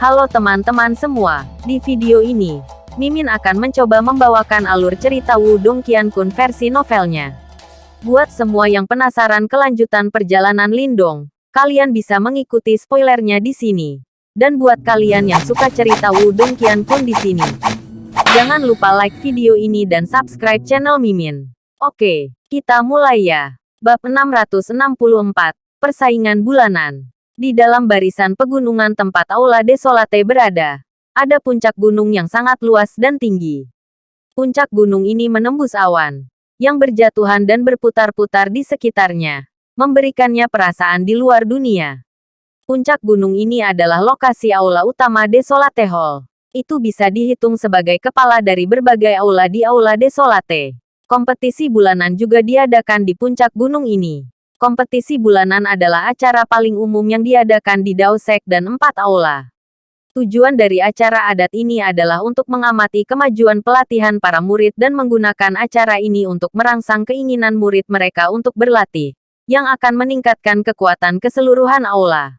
Halo teman-teman semua, di video ini, Mimin akan mencoba membawakan alur cerita Wudong Qiankun versi novelnya. Buat semua yang penasaran kelanjutan perjalanan Lindong, kalian bisa mengikuti spoilernya di sini. Dan buat kalian yang suka cerita Wudong Qiankun di sini, jangan lupa like video ini dan subscribe channel Mimin. Oke, kita mulai ya. Bab 664, Persaingan Bulanan. Di dalam barisan pegunungan tempat Aula Desolate berada, ada puncak gunung yang sangat luas dan tinggi. Puncak gunung ini menembus awan, yang berjatuhan dan berputar-putar di sekitarnya, memberikannya perasaan di luar dunia. Puncak gunung ini adalah lokasi aula utama Desolate Hall. Itu bisa dihitung sebagai kepala dari berbagai aula di Aula Desolate. Kompetisi bulanan juga diadakan di puncak gunung ini. Kompetisi bulanan adalah acara paling umum yang diadakan di Daosek dan empat aula. Tujuan dari acara adat ini adalah untuk mengamati kemajuan pelatihan para murid dan menggunakan acara ini untuk merangsang keinginan murid mereka untuk berlatih, yang akan meningkatkan kekuatan keseluruhan aula.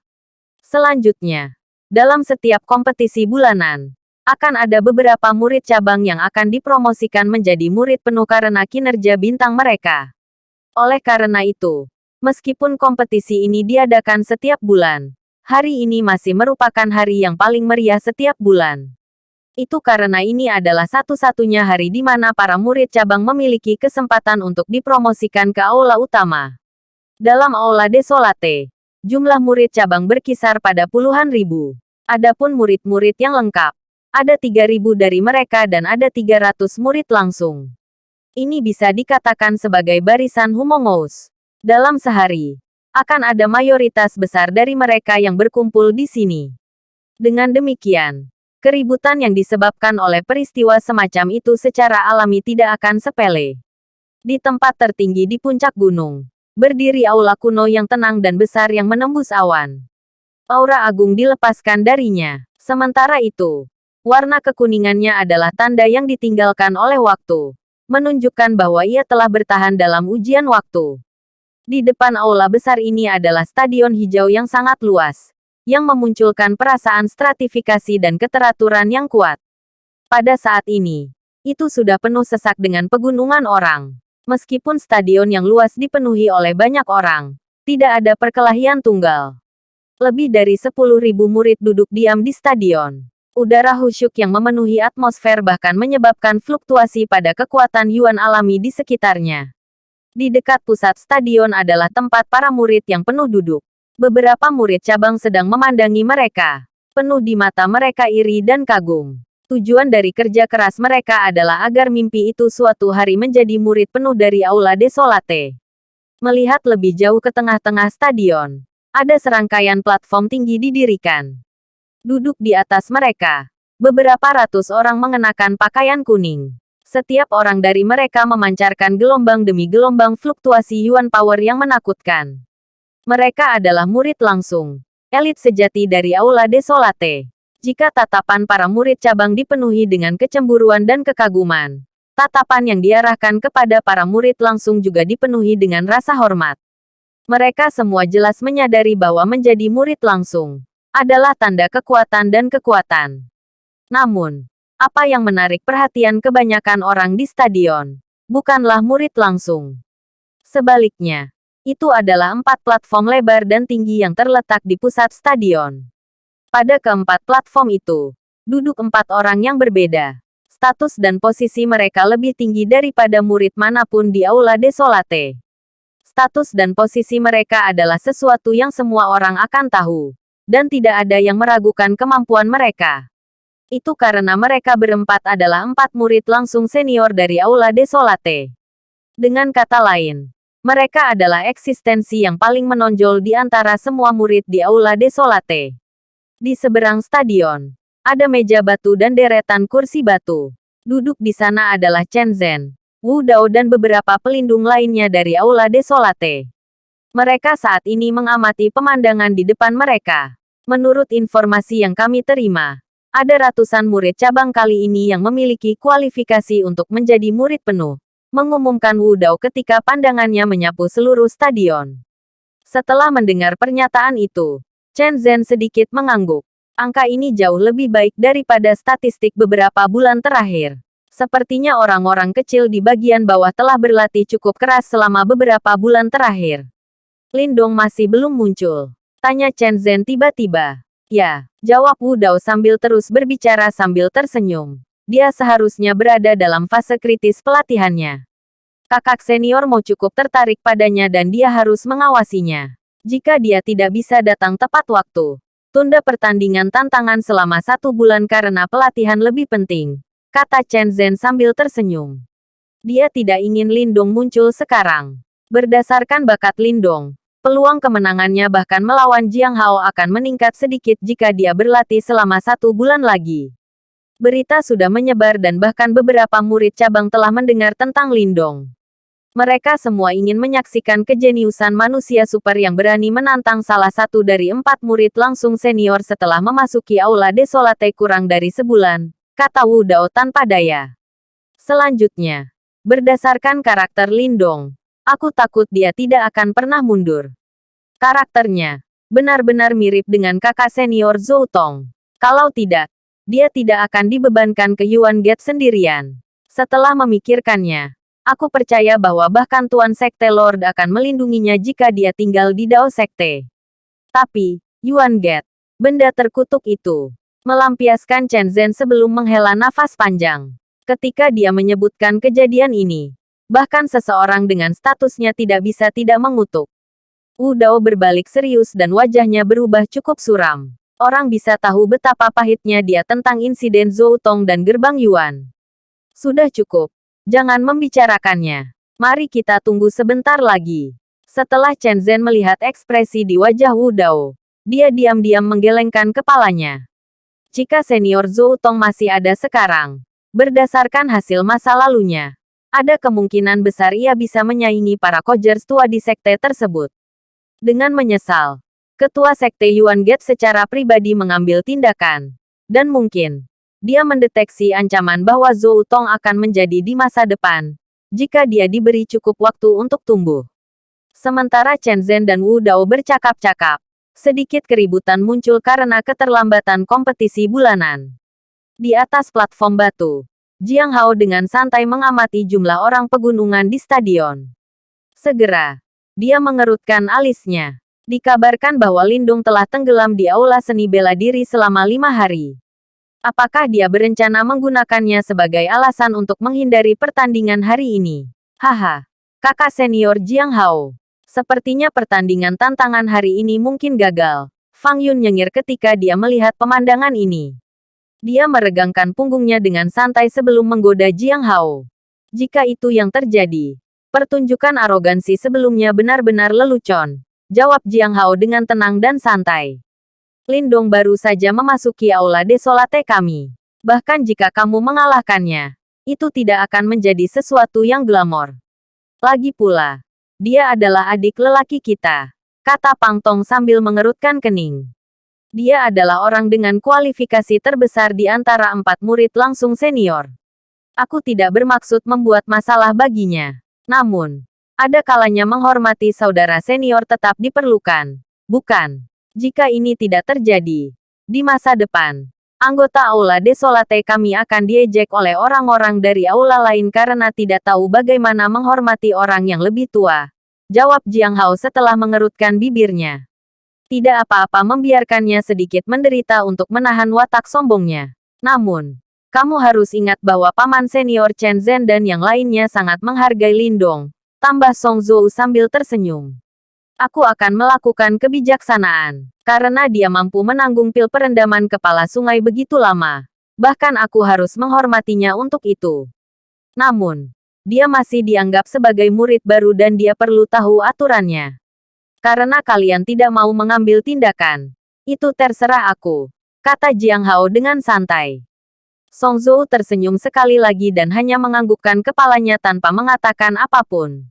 Selanjutnya, dalam setiap kompetisi bulanan, akan ada beberapa murid cabang yang akan dipromosikan menjadi murid penuh karena kinerja bintang mereka. Oleh karena itu, Meskipun kompetisi ini diadakan setiap bulan, hari ini masih merupakan hari yang paling meriah setiap bulan. Itu karena ini adalah satu-satunya hari di mana para murid cabang memiliki kesempatan untuk dipromosikan ke aula utama. Dalam aula Desolate, jumlah murid cabang berkisar pada puluhan ribu. Adapun murid-murid yang lengkap, ada 3000 dari mereka dan ada 300 murid langsung. Ini bisa dikatakan sebagai barisan Humongous. Dalam sehari, akan ada mayoritas besar dari mereka yang berkumpul di sini. Dengan demikian, keributan yang disebabkan oleh peristiwa semacam itu secara alami tidak akan sepele. Di tempat tertinggi di puncak gunung, berdiri aula kuno yang tenang dan besar yang menembus awan. Aura agung dilepaskan darinya. Sementara itu, warna kekuningannya adalah tanda yang ditinggalkan oleh waktu, menunjukkan bahwa ia telah bertahan dalam ujian waktu. Di depan aula besar ini adalah stadion hijau yang sangat luas, yang memunculkan perasaan stratifikasi dan keteraturan yang kuat. Pada saat ini, itu sudah penuh sesak dengan pegunungan orang. Meskipun stadion yang luas dipenuhi oleh banyak orang, tidak ada perkelahian tunggal. Lebih dari 10.000 murid duduk diam di stadion. Udara husyuk yang memenuhi atmosfer bahkan menyebabkan fluktuasi pada kekuatan Yuan alami di sekitarnya. Di dekat pusat stadion adalah tempat para murid yang penuh duduk. Beberapa murid cabang sedang memandangi mereka. Penuh di mata mereka iri dan kagum. Tujuan dari kerja keras mereka adalah agar mimpi itu suatu hari menjadi murid penuh dari Aula Desolate. Melihat lebih jauh ke tengah-tengah stadion, ada serangkaian platform tinggi didirikan. Duduk di atas mereka, beberapa ratus orang mengenakan pakaian kuning. Setiap orang dari mereka memancarkan gelombang demi gelombang fluktuasi Yuan Power yang menakutkan. Mereka adalah murid langsung. Elit sejati dari Aula Desolate. Jika tatapan para murid cabang dipenuhi dengan kecemburuan dan kekaguman, tatapan yang diarahkan kepada para murid langsung juga dipenuhi dengan rasa hormat. Mereka semua jelas menyadari bahwa menjadi murid langsung adalah tanda kekuatan dan kekuatan. Namun, apa yang menarik perhatian kebanyakan orang di stadion? Bukanlah murid langsung. Sebaliknya, itu adalah empat platform lebar dan tinggi yang terletak di pusat stadion. Pada keempat platform itu, duduk empat orang yang berbeda. Status dan posisi mereka lebih tinggi daripada murid mana pun di Aula Desolate. Status dan posisi mereka adalah sesuatu yang semua orang akan tahu, dan tidak ada yang meragukan kemampuan mereka. Itu karena mereka berempat adalah empat murid langsung senior dari Aula Desolate. Dengan kata lain, mereka adalah eksistensi yang paling menonjol di antara semua murid di Aula Desolate. Di seberang stadion, ada meja batu dan deretan kursi batu. Duduk di sana adalah Chen Zhen, Wu Dao dan beberapa pelindung lainnya dari Aula Desolate. Mereka saat ini mengamati pemandangan di depan mereka. Menurut informasi yang kami terima, ada ratusan murid cabang kali ini yang memiliki kualifikasi untuk menjadi murid penuh. Mengumumkan Wu Dao ketika pandangannya menyapu seluruh stadion. Setelah mendengar pernyataan itu, Chen Zhen sedikit mengangguk. Angka ini jauh lebih baik daripada statistik beberapa bulan terakhir. Sepertinya orang-orang kecil di bagian bawah telah berlatih cukup keras selama beberapa bulan terakhir. Lindong masih belum muncul. Tanya Chen Zhen tiba-tiba. Ya, jawab Wu Dao sambil terus berbicara sambil tersenyum. Dia seharusnya berada dalam fase kritis pelatihannya. Kakak senior mau cukup tertarik padanya dan dia harus mengawasinya. Jika dia tidak bisa datang tepat waktu, tunda pertandingan tantangan selama satu bulan karena pelatihan lebih penting, kata Chen Zhen sambil tersenyum. Dia tidak ingin Lindong muncul sekarang. Berdasarkan bakat Lindong, peluang kemenangannya bahkan melawan Jiang Hao akan meningkat sedikit jika dia berlatih selama satu bulan lagi. Berita sudah menyebar dan bahkan beberapa murid cabang telah mendengar tentang Lindong. Mereka semua ingin menyaksikan kejeniusan manusia super yang berani menantang salah satu dari empat murid langsung senior setelah memasuki Aula Desolate kurang dari sebulan, kata Wu Dao tanpa daya. Selanjutnya, berdasarkan karakter Lindong, aku takut dia tidak akan pernah mundur. Karakternya benar-benar mirip dengan kakak senior Zhou Tong. Kalau tidak, dia tidak akan dibebankan ke Yuan Gate sendirian. Setelah memikirkannya, Aku percaya bahwa bahkan Tuan Sekte Lord akan melindunginya jika dia tinggal di Dao Sekte. Tapi, Yuan Get, benda terkutuk itu, melampiaskan Chen Zhen sebelum menghela nafas panjang. Ketika dia menyebutkan kejadian ini, bahkan seseorang dengan statusnya tidak bisa tidak mengutuk. Wu Dao berbalik serius dan wajahnya berubah cukup suram. Orang bisa tahu betapa pahitnya dia tentang insiden Zhou Tong dan Gerbang Yuan. Sudah cukup. Jangan membicarakannya. Mari kita tunggu sebentar lagi. Setelah Chen Zhen melihat ekspresi di wajah Wu Dao, dia diam-diam menggelengkan kepalanya. Jika senior Zhou Tong masih ada sekarang, berdasarkan hasil masa lalunya, ada kemungkinan besar ia bisa menyaingi para Kojers tua di sekte tersebut. Dengan menyesal, Ketua Sekte Yuan Gate secara pribadi mengambil tindakan. Dan mungkin, dia mendeteksi ancaman bahwa Zhou Tong akan menjadi di masa depan, jika dia diberi cukup waktu untuk tumbuh. Sementara Chen Zhen dan Wu Dao bercakap-cakap, sedikit keributan muncul karena keterlambatan kompetisi bulanan. Di atas platform batu, Jiang Hao dengan santai mengamati jumlah orang pegunungan di stadion. Segera, dia mengerutkan alisnya. Dikabarkan bahwa Lindung telah tenggelam di aula seni bela diri selama lima hari. Apakah dia berencana menggunakannya sebagai alasan untuk menghindari pertandingan hari ini? Haha. Kakak senior Jiang Hao. Sepertinya pertandingan tantangan hari ini mungkin gagal. Fang Yun nyengir ketika dia melihat pemandangan ini. Dia meregangkan punggungnya dengan santai sebelum menggoda Jiang Hao. Jika itu yang terjadi, pertunjukan arogansi sebelumnya benar-benar lelucon. Jawab Jiang Hao dengan tenang dan santai. Lindong baru saja memasuki aula desolate kami. Bahkan jika kamu mengalahkannya, itu tidak akan menjadi sesuatu yang glamor. Lagi pula, dia adalah adik lelaki kita, kata Pang Tong sambil mengerutkan kening. Dia adalah orang dengan kualifikasi terbesar di antara empat murid langsung senior. Aku tidak bermaksud membuat masalah baginya. Namun, ada kalanya menghormati saudara senior tetap diperlukan. Bukan. Jika ini tidak terjadi, di masa depan, anggota Aula Desolate kami akan diejek oleh orang-orang dari aula lain karena tidak tahu bagaimana menghormati orang yang lebih tua. Jawab Jiang Hao setelah mengerutkan bibirnya. Tidak apa-apa membiarkannya sedikit menderita untuk menahan watak sombongnya. Namun, kamu harus ingat bahwa paman senior Chen Zhen dan yang lainnya sangat menghargai Lindong. Tambah Song Zhou sambil tersenyum aku akan melakukan kebijaksanaan. Karena dia mampu menanggung pil perendaman kepala sungai begitu lama. Bahkan aku harus menghormatinya untuk itu. Namun, dia masih dianggap sebagai murid baru dan dia perlu tahu aturannya. Karena kalian tidak mau mengambil tindakan, itu terserah aku, kata Jiang Hao dengan santai. Song Zhou tersenyum sekali lagi dan hanya menganggukkan kepalanya tanpa mengatakan apa pun.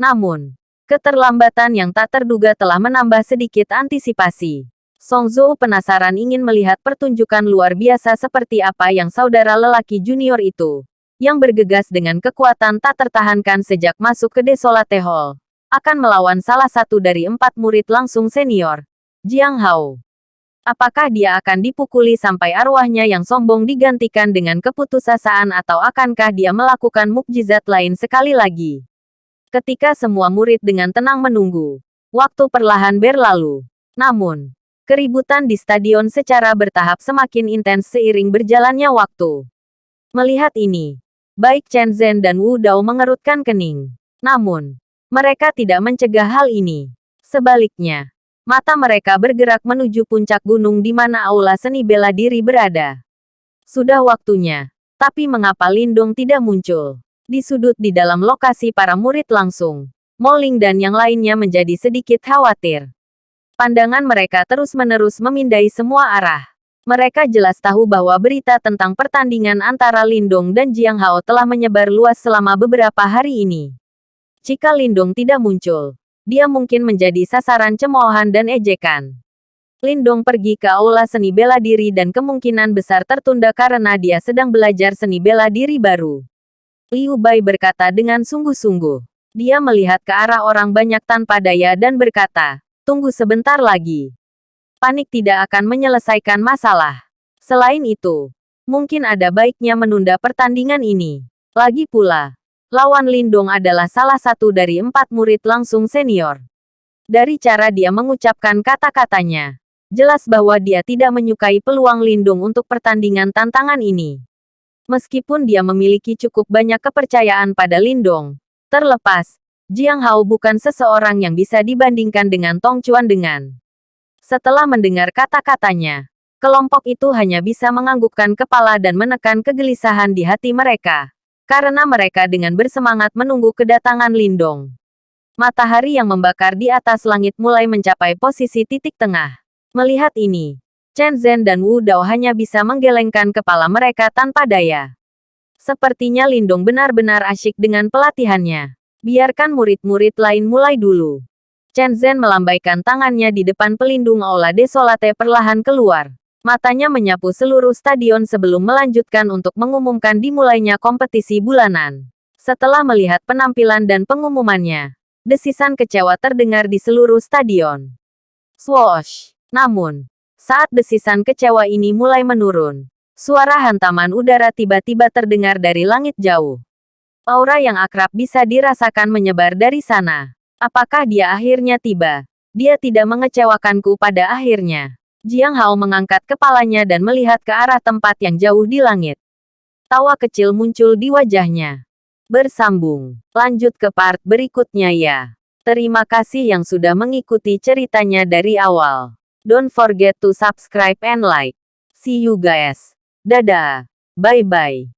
Namun, Keterlambatan yang tak terduga telah menambah sedikit antisipasi. Song Zhou penasaran ingin melihat pertunjukan luar biasa seperti apa yang saudara lelaki junior itu, yang bergegas dengan kekuatan tak tertahankan sejak masuk ke Desolate Hall, akan melawan salah satu dari empat murid langsung senior, Jiang Hao. Apakah dia akan dipukuli sampai arwahnya yang sombong digantikan dengan keputusasaan atau akankah dia melakukan mukjizat lain sekali lagi? Ketika semua murid dengan tenang menunggu, waktu perlahan berlalu. Namun, keributan di stadion secara bertahap semakin intens seiring berjalannya waktu. Melihat ini, baik Chen Zhen dan Wu Dao mengerutkan kening. Namun, mereka tidak mencegah hal ini. Sebaliknya, mata mereka bergerak menuju puncak gunung di mana aula seni bela diri berada. Sudah waktunya, tapi mengapa Lindong tidak muncul? Di sudut di dalam lokasi para murid langsung, Moling dan yang lainnya menjadi sedikit khawatir. Pandangan mereka terus-menerus memindai semua arah. Mereka jelas tahu bahwa berita tentang pertandingan antara Lindong dan Jiang Hao telah menyebar luas selama beberapa hari ini. Jika Lindong tidak muncul, dia mungkin menjadi sasaran cemoohan dan ejekan. Lindong pergi ke aula seni bela diri dan kemungkinan besar tertunda karena dia sedang belajar seni bela diri baru. Liu Bai berkata dengan sungguh-sungguh. Dia melihat ke arah orang banyak tanpa daya dan berkata, tunggu sebentar lagi. Panik tidak akan menyelesaikan masalah. Selain itu, mungkin ada baiknya menunda pertandingan ini. Lagi pula, Lawan Lindong adalah salah satu dari empat murid langsung senior. Dari cara dia mengucapkan kata-katanya, jelas bahwa dia tidak menyukai peluang Lindung untuk pertandingan tantangan ini. Meskipun dia memiliki cukup banyak kepercayaan pada Lindong, terlepas, Jiang Hao bukan seseorang yang bisa dibandingkan dengan Tong Chuan dengan. Setelah mendengar kata-katanya, kelompok itu hanya bisa menganggukkan kepala dan menekan kegelisahan di hati mereka karena mereka dengan bersemangat menunggu kedatangan Lindong. Matahari yang membakar di atas langit mulai mencapai posisi titik tengah. Melihat ini, Chen Zhen dan Wu Dao hanya bisa menggelengkan kepala mereka tanpa daya. Sepertinya Lindong benar-benar asyik dengan pelatihannya. Biarkan murid-murid lain mulai dulu. Chen Zhen melambaikan tangannya di depan pelindung Aula Desolate perlahan keluar. Matanya menyapu seluruh stadion sebelum melanjutkan untuk mengumumkan dimulainya kompetisi bulanan. Setelah melihat penampilan dan pengumumannya, desisan kecewa terdengar di seluruh stadion. Swoosh! Namun, saat desisan kecewa ini mulai menurun, suara hantaman udara tiba-tiba terdengar dari langit jauh. Aura yang akrab bisa dirasakan menyebar dari sana. Apakah dia akhirnya tiba? Dia tidak mengecewakanku pada akhirnya. Jiang Hao mengangkat kepalanya dan melihat ke arah tempat yang jauh di langit. Tawa kecil muncul di wajahnya. Bersambung. Lanjut ke part berikutnya ya. Terima kasih yang sudah mengikuti ceritanya dari awal. Don't forget to subscribe and like. See you guys. Dadah. Bye-bye.